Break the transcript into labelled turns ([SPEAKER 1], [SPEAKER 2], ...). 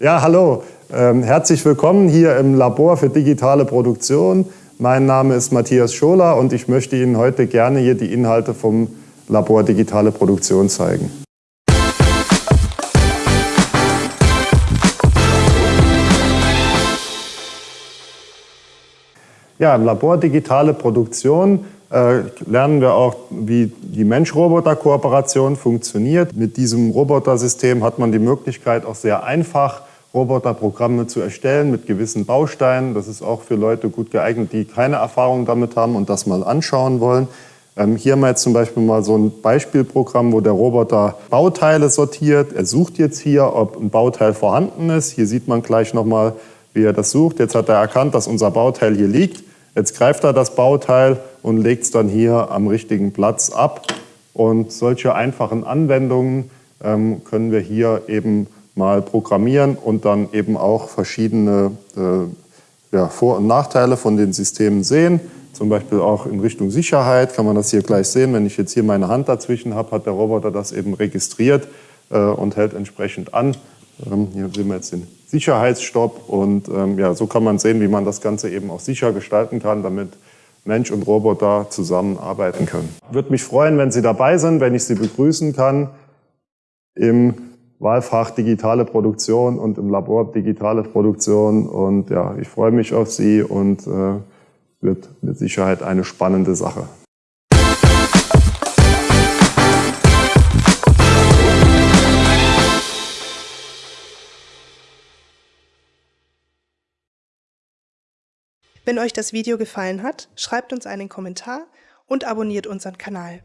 [SPEAKER 1] Ja, hallo. Ähm, herzlich willkommen hier im Labor für digitale Produktion. Mein Name ist Matthias Scholer und ich möchte Ihnen heute gerne hier die Inhalte vom Labor Digitale Produktion zeigen. Ja, im Labor Digitale Produktion lernen wir auch, wie die Mensch-Roboter-Kooperation funktioniert. Mit diesem Robotersystem hat man die Möglichkeit, auch sehr einfach Roboterprogramme zu erstellen mit gewissen Bausteinen. Das ist auch für Leute gut geeignet, die keine Erfahrung damit haben und das mal anschauen wollen. Ähm, hier haben wir jetzt zum Beispiel mal so ein Beispielprogramm, wo der Roboter Bauteile sortiert. Er sucht jetzt hier, ob ein Bauteil vorhanden ist. Hier sieht man gleich nochmal, wie er das sucht. Jetzt hat er erkannt, dass unser Bauteil hier liegt. Jetzt greift er das Bauteil und legt es dann hier am richtigen Platz ab. Und solche einfachen Anwendungen ähm, können wir hier eben mal programmieren und dann eben auch verschiedene äh, ja, Vor- und Nachteile von den Systemen sehen. Zum Beispiel auch in Richtung Sicherheit kann man das hier gleich sehen. Wenn ich jetzt hier meine Hand dazwischen habe, hat der Roboter das eben registriert äh, und hält entsprechend an. Ähm, hier sehen wir jetzt den Sicherheitsstopp und ähm, ja, so kann man sehen, wie man das Ganze eben auch sicher gestalten kann, damit Mensch und Roboter zusammenarbeiten können. Würde mich freuen, wenn Sie dabei sind, wenn ich Sie begrüßen kann im Wahlfach digitale Produktion und im Labor digitale Produktion. Und ja, ich freue mich auf Sie und äh, wird mit Sicherheit eine spannende Sache.
[SPEAKER 2] Wenn euch das Video gefallen hat, schreibt uns einen Kommentar und abonniert unseren Kanal.